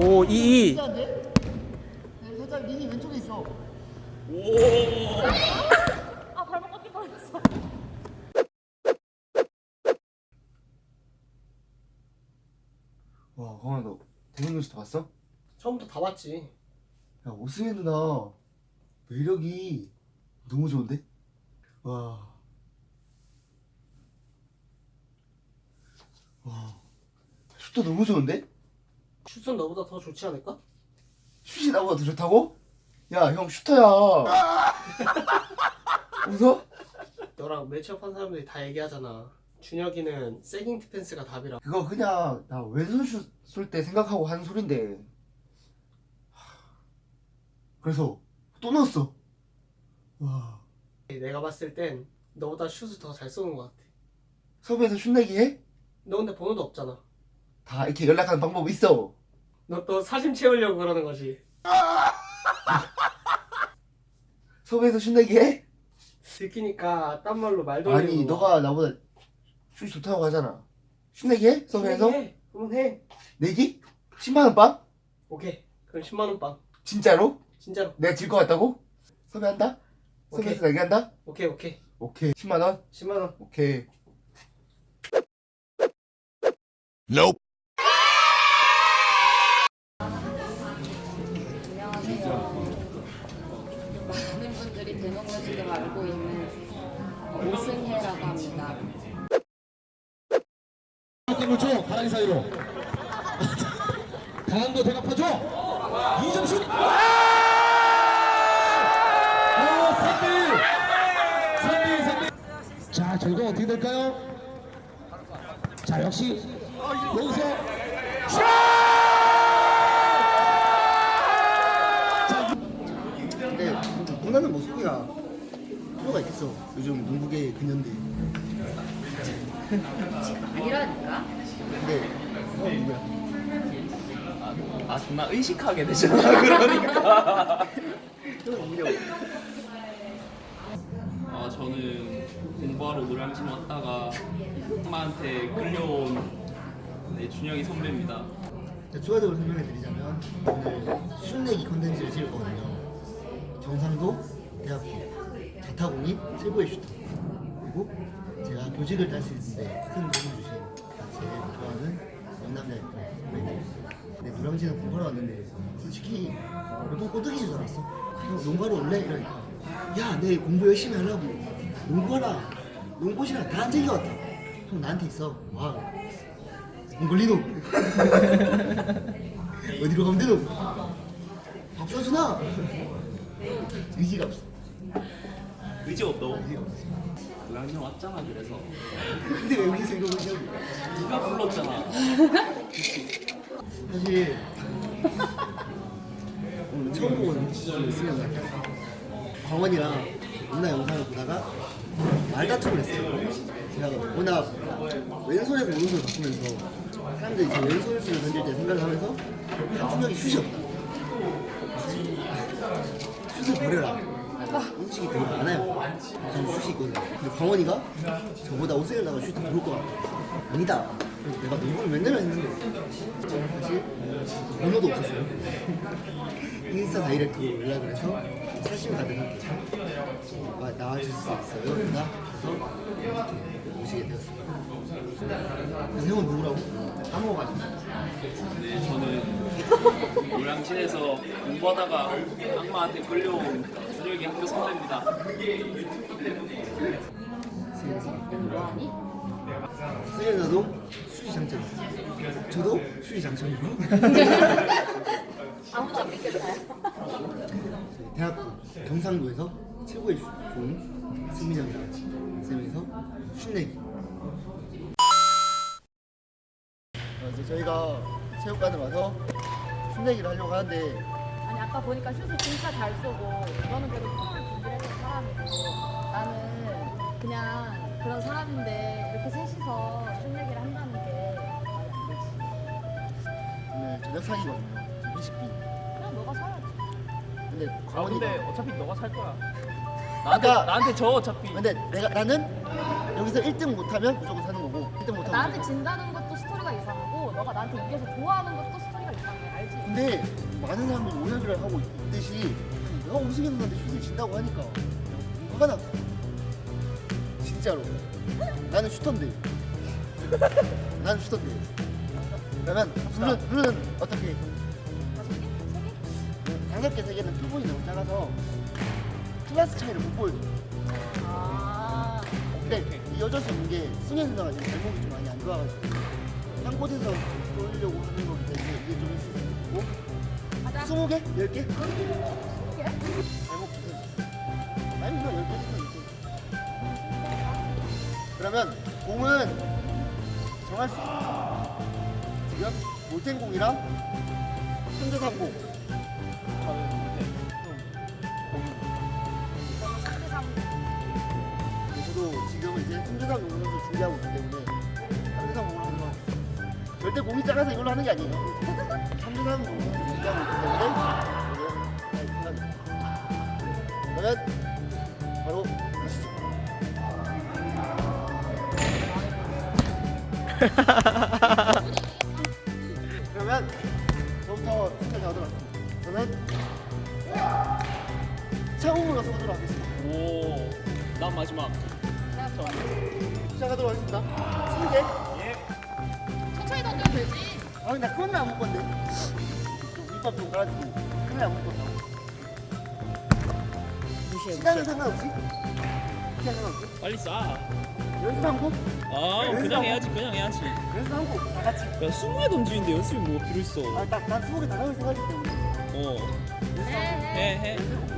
오, 2, 2. 진짜인데? 네, 살짝 린이 왼쪽에 있어. 아 발목 꺾일 뻔했어. 와, 강아 너 대본 뉴스 다 봤어? 처음부터 다 봤지. 야, 오승혜 누나 매력이 너무 좋은데? 와. 와. 슛도 너무 좋은데? 슛은 너보다 더 좋지 않을까? 슛이 나보다 더 좋다고? 야, 형 슈터야. 웃어? 너랑 매치업한 사람들이 다 얘기하잖아. 준혁이는 세깅 디펜스가 답이라. 그거 그냥 나 왼손 슛 쏠 때 생각하고 하는 소린데. 하, 그래서 또 넣었어. 와. 내가 봤을 땐 너보다 슛을 더 잘 쏘는 것 같아. 섭외에서 슛 내기 해? 너 근데 번호도 없잖아. 다 이렇게 연락하는 방법 있어. 너 또 사심 채우려고 그러는 거지. 섭외에서 슛 내기 해? 들키니까 딴 말로 말 돌리는 아니 거. 너가 나보다 슛이 좋다고 하잖아 슛 내기 해? 섭외에서? 해. 그러면 해. 내기? 10만원 빵? 오케이. 그럼 10만 원 빵. 진짜로? 진짜로. 내가 질 것 같다고? 섭외한다? 오케이. 섭외에서 내기 한다? 오케이 오케이. 오케이 10만원? 10만 원. 오케이 많 공을 줘 바라기 사이로. 강한 거 대갚아줘. 이정슛 어 3대1 3대1 3대1 자 결과 어떻게 될까요? 자 역시 여기서. 근데 농구는 뭐 소리가 필요가 있겠어. 요즘 농구계 근현대 아니라니까? 근데 형 누구야? 아 존나 의식하게 되잖아 그러니까 아 저는 공부하러 노량진 왔다가 엄마한테 끌려온 네, 준영이 선배입니다 자, 추가적으로 설명해 드리자면 오늘 슛내기 컨텐츠를 찍을 거거든요. 경상도 대학교 자타공인 최고의 슈터 그리고 제가 교직을 딸 수 있는데 큰 도움을 주신 제일 좋아하는 영남대학교 선배님 근데 노량진은 공부하러 왔는데 솔직히 몇번 꼬드기인 줄 알았어 형 농구하러 올래? 이러니까 야 내 공부 열심히 하려고 농구하라. 농구시랑 다 챙겨왔다 형 나한테 있어. 와. 몽골리노. 어디로 가면 되노? 밥 사주나? 의지가 없어 의지 없다고? 노량진 왔잖아 그래서. 근데 왜 여기서 이거 의지하고 네가 불렀잖아. 사실 오늘 처음 보는 수영 날 광원이랑 누나 영상을 보다가 말다툼을 했어요. 제가 워낙 왼손에서 오른손을 바꾸면서 사람들이 제 왼손 슛을 던질 때 생각을 하면서 한준혁이 슛이 없다. 슛을 버려라 인식이 되게 많아요. 저는 슛이 있거든요 근데 광원이가 저보다 오승현 나가 슛이 더좋을 것 같아 아니다. 내가 농구를 몇 년을 했는데. 사실 번호도 없었어요. 인스타 다이렉트로 연락을 해서 사심 가능한 와- 나와줄 수 있어요. 누나? 그래서 오시게 되었습니다. 그래서 형은 누구라고? 까먹어가지고. 네 저는 노량진에서 공부하다가 악마한테 끌려온 준영이 학교 선배입니다 뭐하니? 수현아도 수시 장점 저도 수시 장점이고 아무도 안 믿겠어요. 대학교 경상도에서 최고의 슛 좋은 승민형이랑 쌤에서 슛내기 어, 이제 저희가 체육관에 와서 슛내기를 하려고 하는데. 아니 아까 보니까 슛을 진짜 잘 쏘고 너는 그래도 프로를 준비했던 사람이고 나는 그냥 그런 사람인데 이렇게 셋이서 슛 얘기를 한다는 게 말이 안 되지. 오늘 저녁 사기거든요 회식비 그냥 너가 사야지. 근데 아 광원이가 근데 어차피 너가 살 거야. 나한테- 나한테 저 어차피. 근데 내가 나는 여기서 1등 못하면 무조건 사는 거고 1등 못하면 나한테 진다는 것도 스토리가 이상하고 너가 나한테 이겨서 좋아하는 것도 근데 많은 사람들이 오해를 하고 있듯이 내가 우승했는데 슛을 진다고 하니까 화가 났어 진짜로. 나는 슈터인데. 나는 슈터인데. 그러면 룰은, 룰은 어떻게? 다섯 개, 세 개는 표본이 너무 작아서 클래스 차이를 못 보여줘 아, 근데 이 어쩔 수 없는 게 승현 누나가 지금 발목이 좀 많이 안 좋아가지고 한 곳에서 돌리려고 하는 거기 때문에 이게 좀 있고 가자. 20개? 10개? 발목 주세요 아니 누나 10개 주면 있고 그러면 공은 정할 수 있어 지금 몰텐공이랑 현대상공 절대 공이 작아서 이걸로 하는 게 아니에요 때문에 잘 생각해요. 그러면 바로 가시죠 그러면 저부터 가도록 하겠습니다 저는 차공으로 써보도록 하겠습니다 오, 난 마지막. 시작하도록 하겠습니다. 20개. 천천히 던져도 되지. 아, 나 그건 안 먹을 건데. 좀 밑밥 좀 깔아주고. 그래 안 먹을 건데. 시간은 상관없이? 시간 상관없이? 빨리 쏴. 연습 한 곡? 아, 그냥 해야지, 그냥 해야지. 연습 한 곡. 다 같이. 야, 20개 던지는데 연습이 뭐가 필요 있어? 아, 딱, 난 20개 다 나올 생각이기 때문에. 어, 연습 한 곡. 해, 해. 어. 시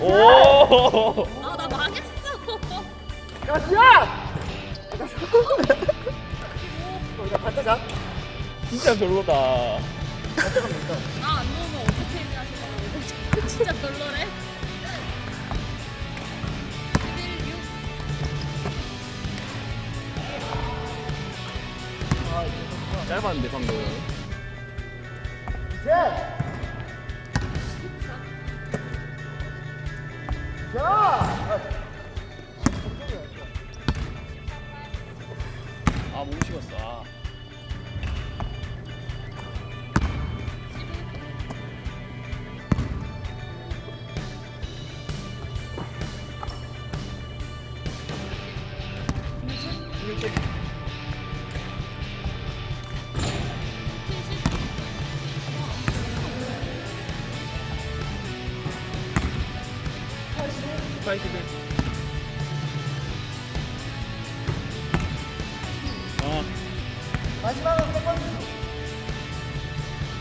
오! 아, 나 망했어. 야, 지야! 어, 나 반짝아. 진짜 별로다. 반짝아 못나안 넣으면 어떻게 싶어. 진짜 별로래. 11, 6. 짧았는데, 방금. 이 아, 몸 식었어. 아. 파이트들. 아, 마지막은 첫 번째.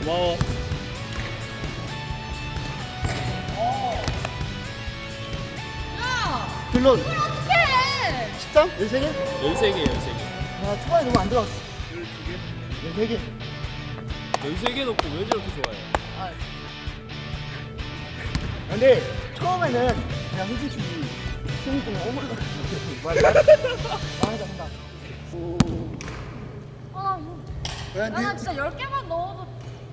고마워. 야! 결론. 어떡해! 13? 13개? 13개, 13개. 아, 초반에 너무 안 들어갔어. 13개. 13개 놓고 왜 저렇게 좋아해? 근데 처음에는 그냥 솔직히 승이 좀 어머니가 말하자 한다. 아, 뭐. 야, 나 진짜 10개만 넣어도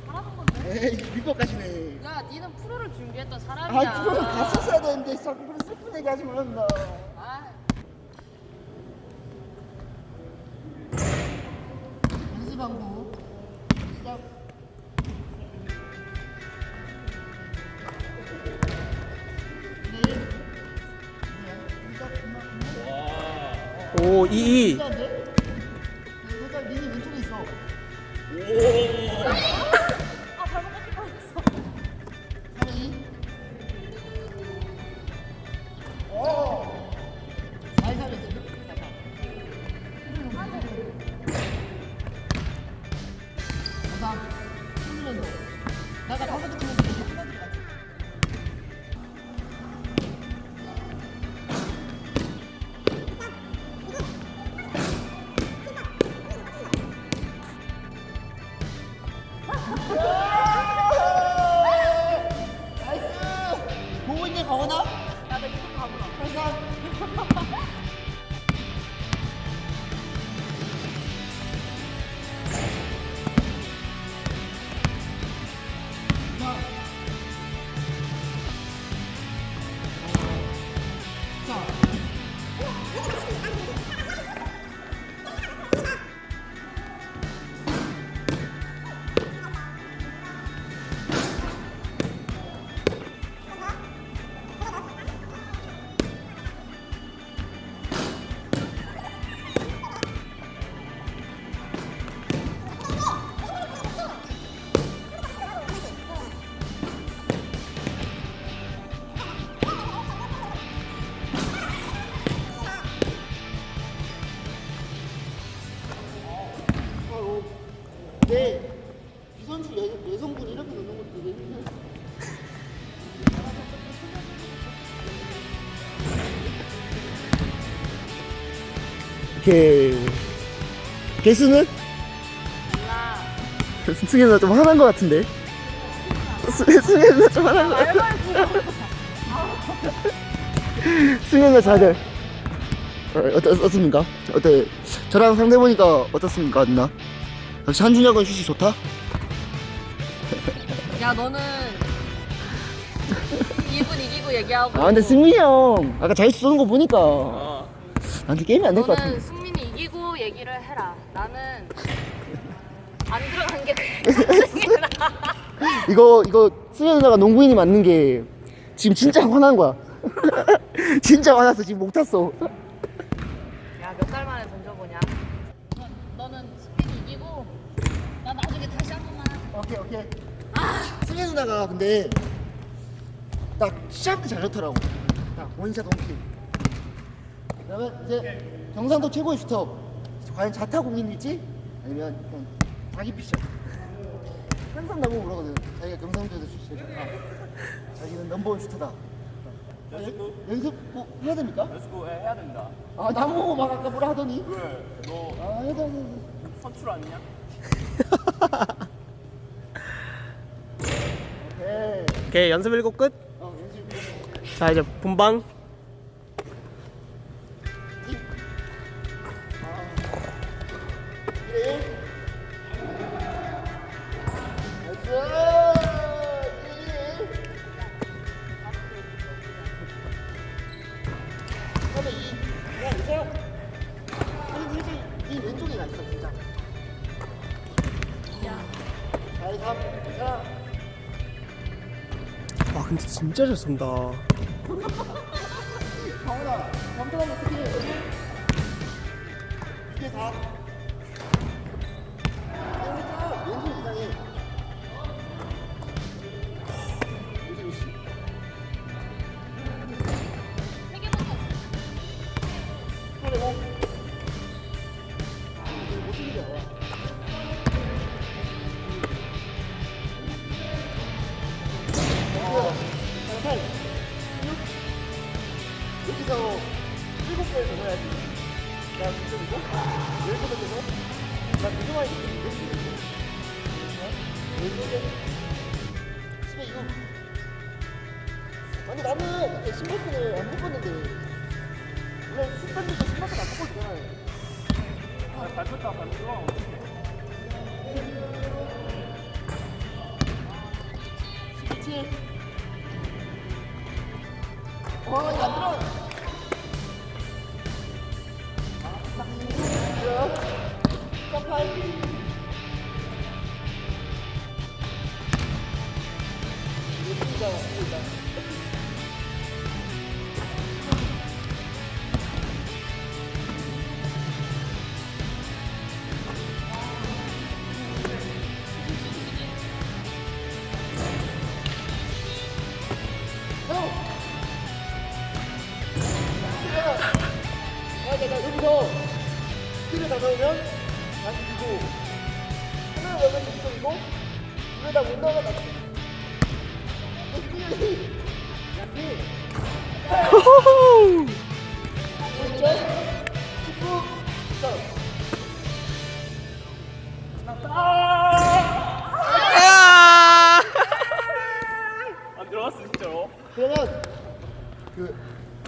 잘하는 건데. 에이 밑밥까지네. 야, 니는 프로를 준비했던 사람이야. 아, 그거는 갔었어야 되는데 자꾸 그런 슬픈 얘기 하지 말란다. 아, 연습하고 오, 2, 2. 살 이렇게 개수는? 승현 누나 좀 화난 것 같은데? 수- 승현 누나 좀 화난 것 같아 승현 누나 잘들 어, 어떻습니까? 어때? 저랑 상대 보니까 어떻습니까 누나? 역시 한준혁은 슛이 좋다? 야 너는 2분 이기고 얘기하고 아 근데 승민이 형 아까 잘 쏘는 거 보니까 아. 나한테 게임이 안 될 것 같은데 승민이 이기고 얘기를 해라 나는 안 들어간 게 이거 이거 승현 누나가 농구인이 맞는 게 지금 진짜 화난 거야. 진짜 화났어. 지금 목 탔어. 야몇 달 만에 던져보냐? 너는 승민이 이기고 나 나중에 다시 한 번만 오케이 오케이. 승현 누나가 근데 딱 시작 때 잘 좋더라고. 딱 one shot one kill. 그러면 이제 경상도 최고의 슈터 과연 자타 공인일지 아니면 그냥 자기 피셜 항상 나보고 그러거든 자기가 경상도에서 제일 좋다 자기는 넘버원 슈터다 연습? 연습 뭐 해야 됩니까? 연습 해야 된다. 아 나보고 막 아까 뭐라 하더니 왜? 너아 해도 해도 선출 아니냐? 오케이 오케이 연습 일곱 끝. 어 연습 자 이제 본방. 근데 진짜 잘 쏜다. 강훈아, 감독하면 어떻게 해? 이게 다. 17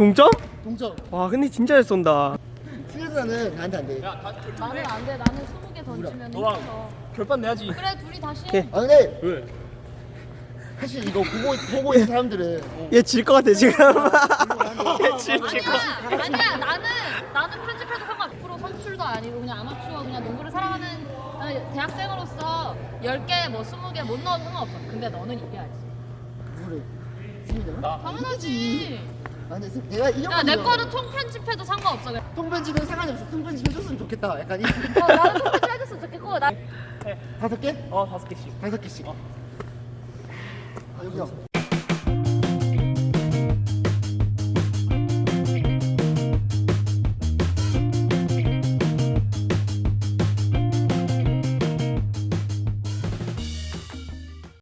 동점? 동점 와 근데 진짜 잘 쏜다. 수혜자는 나한테 안 돼. 야, 다 나는 안돼 나는 20개 던지면 너랑 힘들어 결판 내야지. 그래 둘이 다시. 해 아 근데 왜? 사실 이거 보고 보고 있는 사람들은 얘 질 것 같아 지금. 아니야 아니야 나는 나는 편집해도 상관 100% 선출도 아니고 그냥 아마추어 그냥 농구를 사랑하는 어, 대학생으로서 10개 뭐 20개 못 넣어도 상관없어 근데 너는 이겨야지 그래. 당연하지 아 승- 내가 이겼거든요. 야내 거는 통 편집해도 상관없어 그냥. 통편집은 상관이 없어. 통편집 해줬으면 좋겠다. 약간 이 어, 나는 통 편집 해줬으면 좋겠고 나 다섯 개? 어 다섯 개씩. 다섯 개씩. 아 여기요.